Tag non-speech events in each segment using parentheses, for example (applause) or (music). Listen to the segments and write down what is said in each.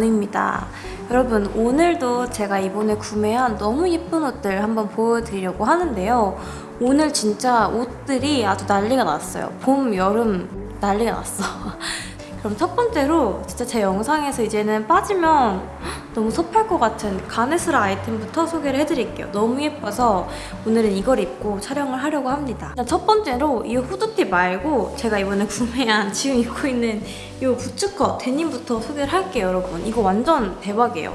연우입니다. 여러분 오늘도 제가 이번에 구매한 너무 예쁜 옷들 한번 보여드리려고 하는데요. 오늘 진짜 옷들이 아주 난리가 났어요. 봄, 여름 난리가 났어. (laughs) 그럼 첫 번째로 진짜 제 영상에서 이제는 빠지면 너무 섭할 것 같은 가네스라 아이템부터 소개를 해드릴게요. 너무 예뻐서 오늘은 이걸 입고 촬영을 하려고 합니다. 첫 번째로 이 후드티 말고 제가 이번에 (laughs) 구매한 지금 입고 있는 이 부츠컷 데님부터 소개를 할게요, 여러분. 이거 완전 대박이에요.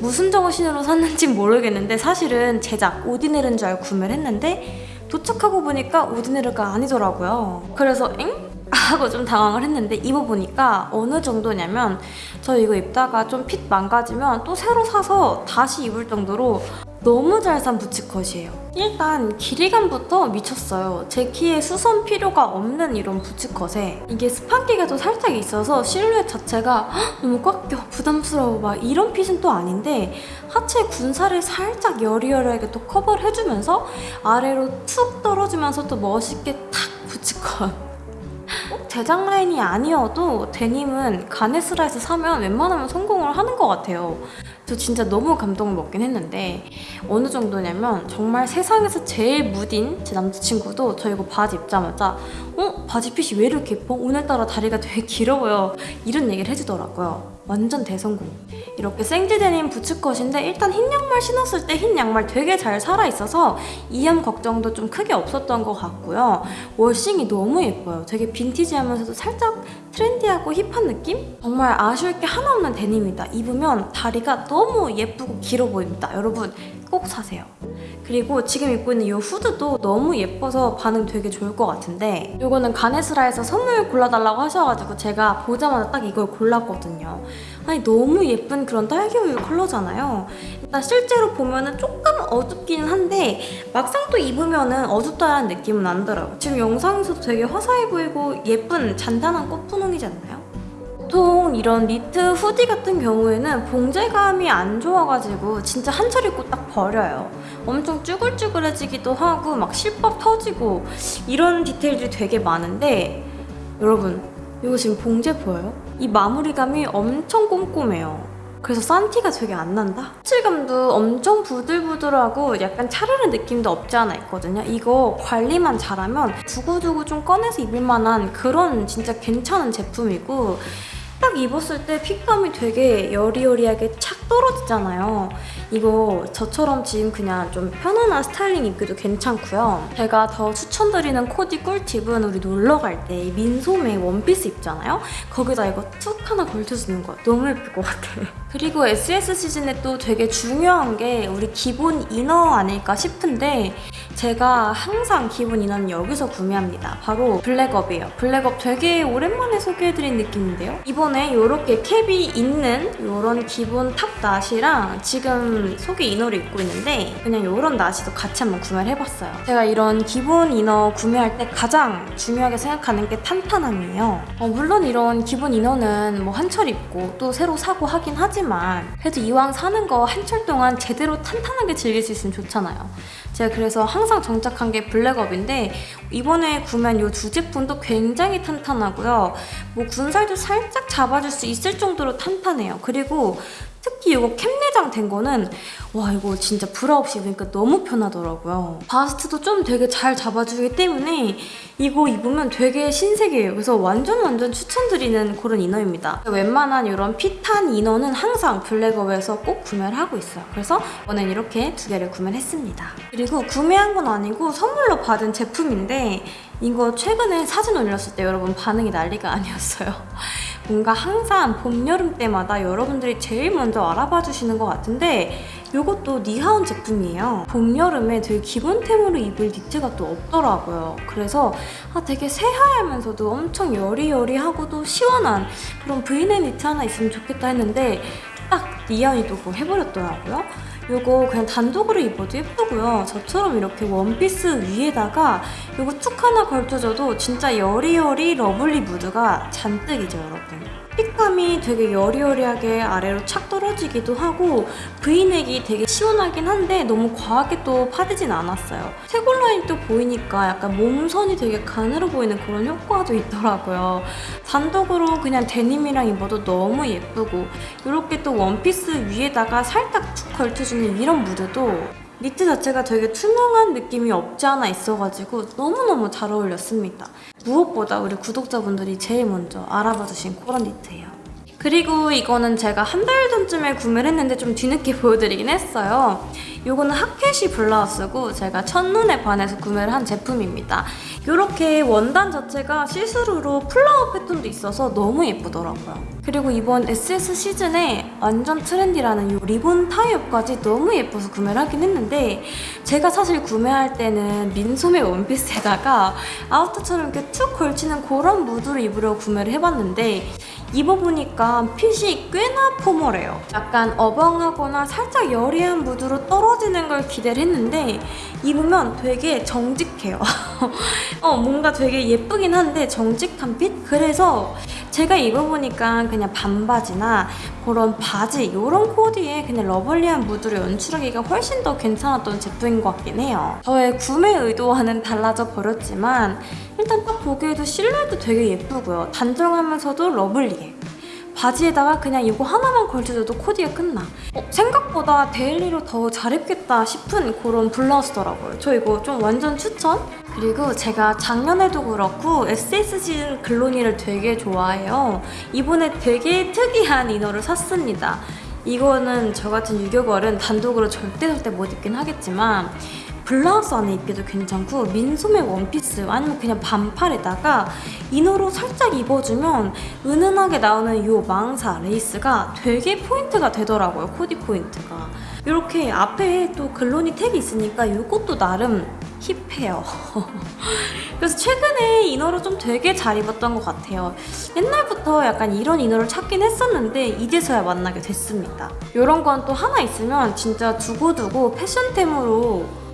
무슨 정신으로 샀는지 모르겠는데 사실은 제작 오디네르인 줄 알고 구매를 했는데 도착하고 보니까 오디네르가 아니더라고요. 그래서 엥? 하고 좀 당황을 했는데 입어보니까 어느 정도냐면 저 이거 입다가 좀 핏 망가지면 또 새로 사서 다시 입을 정도로 너무 잘 산 부츠컷이에요. 일단 길이감부터 미쳤어요. 제 키에 수선 필요가 없는 이런 부츠컷에 이게 스판기가 또 살짝 있어서 실루엣 자체가 헉, 너무 꽉 껴, 부담스러워 막 이런 핏은 또 아닌데 하체 군살을 살짝 여리여리하게 또 커버를 해주면서 아래로 툭 떨어지면서 또 멋있게 탁 부츠컷 꼭 제작 라인이 아니어도 데님은 가네스라에서 사면 웬만하면 성공을 하는 것 같아요. 저 진짜 너무 감동을 먹긴 했는데 어느 정도냐면 정말 세상에서 제일 무딘 제 남자친구도 저 이거 바지 입자마자 어? 바지 핏이 왜 이렇게 예뻐? 오늘따라 다리가 되게 길어 보여 이런 얘기를 해주더라고요. 완전 대성공. 이렇게 생지 데님 부츠컷인데 일단 흰 양말 신었을 때 흰 양말 되게 잘 살아있어서 이염 걱정도 좀 크게 없었던 것 같고요. 워싱이 너무 예뻐요. 되게 빈티지하면서도 살짝 트렌디하고 힙한 느낌? 정말 아쉬울 게 하나 없는 데님이다. 입으면 다리가 너무 예쁘고 길어 보입니다. 여러분 꼭 사세요. 그리고 지금 입고 있는 이 후드도 너무 예뻐서 반응 되게 좋을 것 같은데 이거는 가네스라에서 선물 골라달라고 하셔가지고 제가 보자마자 딱 이걸 골랐거든요. 아니 너무 예쁜 그런 딸기우유 컬러잖아요. 일단 실제로 보면 은 조금 어둡기는 한데 막상 또 입으면 은 어둡다라는 느낌은 안 들어요. 지금 영상에서도 되게 화사해 보이고 예쁜 잔단한 꽃분홍이지 않나요? 보통 이런 니트 후디 같은 경우에는 봉제감이 안 좋아가지고 진짜 한 철 입고 딱 버려요. 엄청 쭈글쭈글해지기도 하고 막 실밥 터지고 이런 디테일들이 되게 많은데 여러분 이거 지금 봉제 보여요? 이 마무리감이 엄청 꼼꼼해요. 그래서 산티가 되게 안 난다? 질감도 엄청 부들부들하고 약간 차르는 느낌도 없지 않아 있거든요. 이거 관리만 잘하면 두고두고 좀 꺼내서 입을 만한 그런 진짜 괜찮은 제품이고 딱 입었을 때 핏감이 되게 여리여리하게 착 떨어지잖아요. 이거 저처럼 지금 그냥 좀 편안한 스타일링 입기도 괜찮고요. 제가 더 추천드리는 코디 꿀팁은 우리 놀러 갈 때 민소매 원피스 입잖아요? 거기다 이거 툭 하나 걸쳐주는 거야. 너무 예쁠 것 같아. (laughs) 그리고 SS 시즌에 또 되게 중요한 게 우리 기본 inner 아닐까 싶은데 제가 항상 기본 inner는 여기서 구매합니다. 바로 블랙업이에요. 블랙업 되게 오랜만에 소개해드린 느낌인데요. 이번에 이렇게 캡이 있는 이런 기본 top 나시랑 지금 속에 inner를 입고 있는데 그냥 이런 나시도 같이 한번 구매를 해봤어요. 제가 이런 기본 inner 구매할 때 가장 중요하게 생각하는 게 탄탄함이에요. 어, 물론 이런 기본 이너는 뭐 한철 입고 또 새로 사고 하긴 하지만 그래도 이왕 사는 거 한 철 동안 제대로 탄탄하게 즐길 수 있으면 좋잖아요. 제가 그래서 항상 정착한 게 블랙업인데 이번에 구매한 이 두 제품도 굉장히 탄탄하고요. 뭐 군살도 살짝 잡아줄 수 있을 정도로 탄탄해요. 그리고 특히 이거 캡내장 된 거는 와 이거 진짜 브라 없이 입으니까 너무 편하더라고요. 바스트도 좀 되게 잘 잡아주기 때문에 이거 입으면 되게 신세계예요. 그래서 완전 완전 추천드리는 그런 이너입니다. 웬만한 이런 핏한 이너는 항상 블랙업에서 꼭 구매를 하고 있어요. 그래서 이번엔 이렇게 두 개를 구매를 했습니다. 그리고 구매한 건 아니고 선물로 받은 제품인데 이거 최근에 사진 올렸을 때 여러분 반응이 난리가 아니었어요. 뭔가 항상 봄, 여름 때마다 여러분들이 제일 먼저 알아봐 주시는 것 같은데 이것도 니하온 제품이에요. 봄, 여름에 되게 기본템으로 입을 니트가 또 없더라고요. 그래서 아, 되게 새하얗면서도 엄청 여리여리하고도 시원한 그런 브이넥 니트 하나 있으면 좋겠다 했는데 딱 니하온이 또 그거 해버렸더라고요. 이거 그냥 단독으로 입어도 예쁘고요. 저처럼 이렇게 원피스 위에다가 이거 툭 하나 걸쳐줘도 진짜 여리여리 lovely 무드가 잔뜩이죠, 여러분. fit감이 되게 여리여리하게 아래로 착 떨어지기도 하고 브이넥이 되게 시원하긴 한데 너무 과하게 또 파지진 않았어요. 쇄골 라인 또 보이니까 약간 몸선이 되게 가늘어 보이는 그런 효과도 있더라고요. 단독으로 그냥 데님이랑 입어도 너무 예쁘고 이렇게 또 원피스 위에다가 살짝 툭 걸쳐주는 이런 무드도 니트 자체가 되게 투명한 느낌이 없지 않아 있어가지고 너무너무 잘 어울렸습니다. 무엇보다 우리 구독자분들이 제일 먼저 알아봐 주신 그런 니트예요. 그리고 이거는 제가 한 달 전쯤에 구매를 했는데 좀 뒤늦게 (laughs) 보여드리긴 했어요. 이거는 하켓이 블라우스고 제가 첫눈에 반해서 구매를 한 제품입니다. 이렇게 원단 자체가 시스루로 flower 패턴도 있어서 너무 예쁘더라고요. 그리고 이번 SS 시즌에 완전 trendy라는 이 리본 tie-up까지 너무 예뻐서 구매를 하긴 했는데 제가 사실 구매할 때는 민소매 원피스에다가 outer처럼 이렇게 툭 걸치는 그런 무드로 입으려고 구매를 해봤는데 입어보니까 핏이 꽤나 formal해요. 약간 어벙하거나 살짝 여리한 무드로 떨어지는 걸 기대를 했는데 입으면 되게 정직해요. (laughs) 어, 뭔가 되게 예쁘긴 한데 정직한 fit? 그래서 제가 입어보니까 그냥 반바지나 그런 바지 이런 코디에 그냥 lovely한 무드로 연출하기가 훨씬 더 괜찮았던 제품인 것 같긴 해요. 저의 구매 의도와는 달라져 버렸지만 일단 딱 보기에도 실루엣도 되게 예쁘고요. 단정하면서도 lovely해. 바지에다가 그냥 이거 하나만 걸쳐줘도 코디가 끝나. 어, 생각보다 daily로 더 잘 입겠다 싶은 그런 블라우스더라고요. 저 이거 좀 완전 추천? 그리고 제가 작년에도 그렇고 SSG 글로니를 되게 좋아해요. 이번에 되게 특이한 inner를 샀습니다. 이거는 저 같은 유교걸은 단독으로 절대 절대 못 입긴 하겠지만 블라우스 안에 입기도 괜찮고 민소매 원피스 아니면 그냥 반팔에다가 inner로 살짝 입어주면 은은하게 나오는 이 망사 레이스가 되게 포인트가 되더라고요 코디 포인트가. 이렇게 앞에 또 글로니 tag이 있으니까 이것도 나름 hip해요. (laughs) 그래서 최근에 inner를 좀 되게 잘 입었던 것 같아요. 옛날부터 약간 이런 inner를 찾긴 했었는데 이제서야 만나게 됐습니다. 이런 건 또 하나 있으면 진짜 두고두고 패션템으로 툭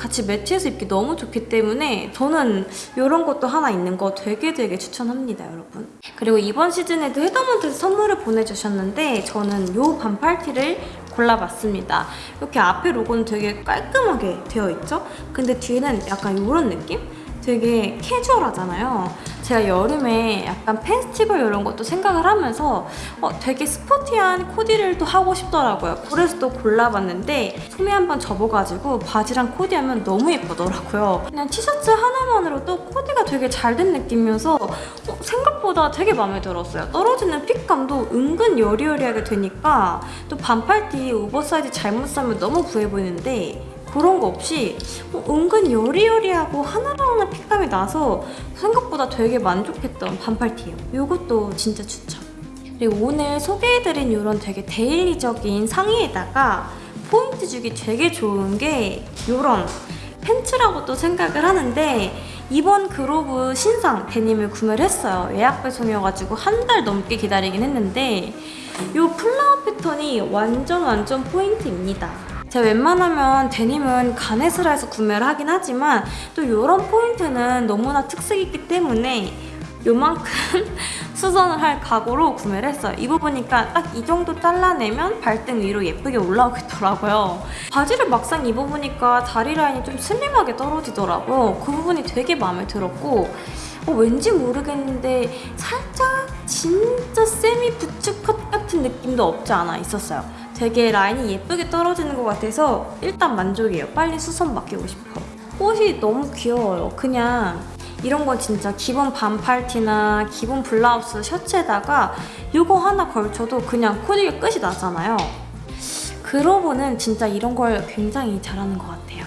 같이 매치해서 입기 너무 좋기 때문에 저는 이런 것도 하나 있는 거 되게 되게 추천합니다 여러분 그리고 이번 시즌에도 헤더먼트에서 선물을 보내주셨는데 저는 이 반팔티를 골라봤습니다 이렇게 앞에 로고는 되게 깔끔하게 되어 있죠? 근데 뒤에는 약간 이런 느낌? 되게 캐주얼하잖아요. 제가 여름에 약간 페스티벌 이런 것도 생각을 하면서 어, 되게 스포티한 코디를 또 하고 싶더라고요. 그래서 또 골라봤는데 소매 한번 접어가지고 바지랑 코디하면 너무 예쁘더라고요. 그냥 티셔츠 하나만으로도 코디가 되게 잘 된 느낌이어서 어, 생각보다 되게 마음에 들었어요. 떨어지는 핏감도 은근 여리여리하게 되니까 또 반팔 티 오버사이즈 잘못 사면 너무 부해 보이는데 그런 거 없이 어, 은근 여리여리하고 하나하나 fit감이 나서 생각보다 되게 만족했던 반팔티예요. 이것도 진짜 추천. 그리고 오늘 소개해드린 이런 되게 daily적인 상의에다가 포인트 주기 되게 좋은 게 이런 팬츠라고 또 생각을 하는데 이번 그로브 신상 데님을 구매를 했어요. 예약 배송이어가지고 한 달 넘게 기다리긴 했는데 이 플라워 패턴이 완전 완전 포인트입니다. 제가 웬만하면 데님은 가네스라에서 구매를 하긴 하지만 또 이런 포인트는 너무나 특색이 있기 때문에 요만큼 (laughs) 수선을 할 각오로 구매를 했어요. 입어보니까 딱 이 정도 잘라내면 발등 위로 예쁘게 올라오겠더라고요. 바지를 막상 입어보니까 다리 라인이 좀 슬림하게 떨어지더라고요. 그 부분이 되게 마음에 들었고 어, 왠지 모르겠는데 살짝 진짜 세미 부츠컷 같은 느낌도 없지 않아 있었어요. 되게 라인이 예쁘게 떨어지는 것 같아서 일단 만족이에요. 빨리 수선 맡기고 싶어. 옷이 너무 귀여워요. 그냥 이런 건 진짜 기본 반팔티나 기본 블라우스 셔츠에다가 이거 하나 걸쳐도 그냥 코디가 끝이 나잖아요. 그러고는 진짜 이런 걸 굉장히 잘하는 것 같아요.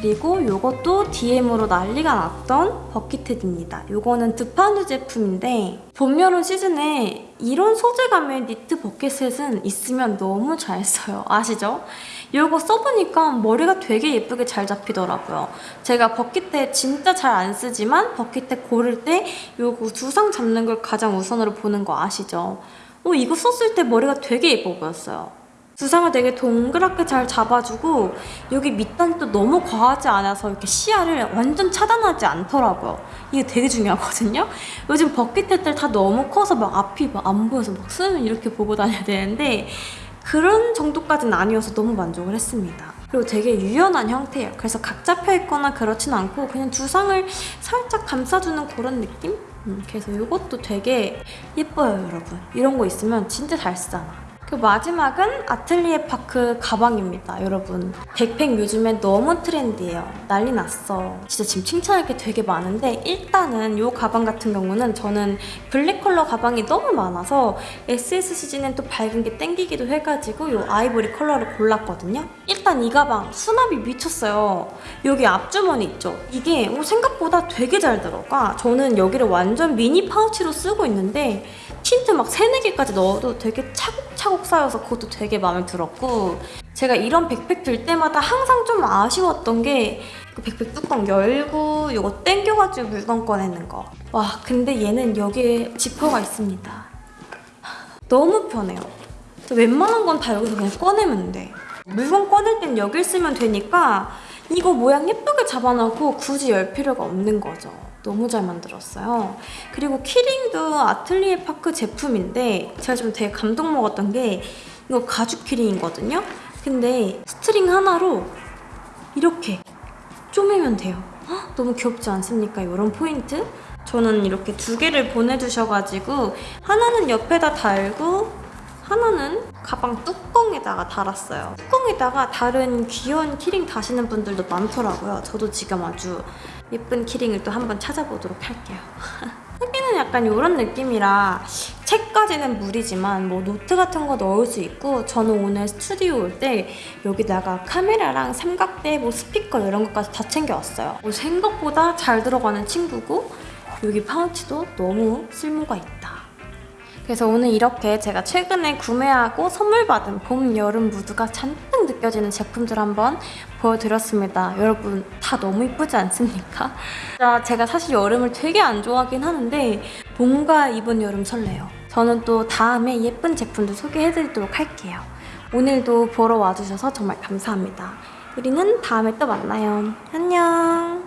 그리고 이것도 DM으로 난리가 났던 버킷헤드입니다. 이거는 드파누 제품인데 봄, 여름 시즌에 이런 소재감의 니트 버킷셋은 있으면 너무 잘 써요. 아시죠? 이거 써보니까 머리가 되게 예쁘게 잘 잡히더라고요. 제가 버킷헤 진짜 잘 안 쓰지만 버킷헤 고를 때 이거 두상 잡는 걸 가장 우선으로 보는 거 아시죠? 어, 이거 썼을 때 머리가 되게 예뻐 보였어요. 두상을 되게 동그랗게 잘 잡아주고 여기 밑단이 또 너무 과하지 않아서 이렇게 시야를 완전 차단하지 않더라고요. 이게 되게 중요하거든요. 요즘 버킷햇들 다 너무 커서 막 앞이 막 안 보여서 막 수면 이렇게 보고 다녀야 되는데 그런 정도까지는 아니어서 너무 만족을 했습니다. 그리고 되게 유연한 형태예요. 그래서 각 잡혀 있거나 그렇진 않고 그냥 두상을 살짝 감싸주는 그런 느낌? 음, 그래서 이것도 되게 예뻐요, 여러분. 이런 거 있으면 진짜 잘 쓰잖아. 그 마지막은 아틀리에 파크 가방입니다, 여러분. 백팩 요즘엔 너무 트렌디해요. 난리 났어. 진짜 지금 칭찬할 게 되게 많은데 일단은 이 가방 같은 경우는 저는 블랙 컬러 가방이 너무 많아서 SS 시즌은 또 밝은 게 땡기기도 해가지고 이 아이보리 컬러를 골랐거든요. 일단 이 가방 수납이 미쳤어요. 여기 앞주머니 있죠? 이게 어, 생각보다 되게 잘 들어가. 저는 여기를 완전 미니 파우치로 쓰고 있는데 틴트 막 3, 4개까지 넣어도 되게 차곡 차곡 쌓여서 그것도 되게 마음에 들었고 제가 이런 백팩 들 때마다 항상 좀 아쉬웠던 게그 백팩 뚜껑 열고 이거 땡겨가지고 물건 꺼내는 거. 와 근데 얘는 여기에 지퍼가 있습니다. 너무 편해요. 웬만한 건 다 여기서 그냥 꺼내면 돼. 물건 꺼낼 땐 여길 쓰면 되니까 이거 모양 예쁘게 잡아놓고 굳이 열 필요가 없는 거죠. 너무 잘 만들었어요. 그리고 키링도 아틀리에 파크 제품인데 제가 좀 되게 감동 먹었던 게 이거 가죽 키링이거든요. 근데 스트링 하나로 이렇게 쪼매면 돼요. 헉, 너무 귀엽지 않습니까? 이런 포인트? 저는 이렇게 두 개를 보내주셔가지고 하나는 옆에다 달고 하나는 가방 뚜껑에다가 달았어요. 뚜껑에다가 다른 귀여운 키링 다시는 분들도 많더라고요. 저도 지금 아주 예쁜 키링을 또 한번 찾아보도록 할게요. (laughs) 크기는 약간 이런 느낌이라 책까지는 무리지만 뭐 노트 같은 거 넣을 수 있고 저는 오늘 스튜디오 올 때 여기다가 카메라랑 삼각대, 뭐 스피커 이런 것까지 다 챙겨왔어요. 뭐 생각보다 잘 들어가는 친구고 여기 파우치도 너무 쓸모가 있다. 그래서 오늘 이렇게 제가 최근에 구매하고 선물 받은 봄, 여름 무드가 잔뜩 느껴지는 제품들 한번 보여드렸습니다. 여러분 다 너무 이쁘지 않습니까? 제가 사실 여름을 되게 안 좋아하긴 하는데 봄과 이번 여름 설레요. 저는 또 다음에 예쁜 제품들 소개해드리도록 할게요. 오늘도 보러 와주셔서 정말 감사합니다. 우리는 다음에 또 만나요. 안녕.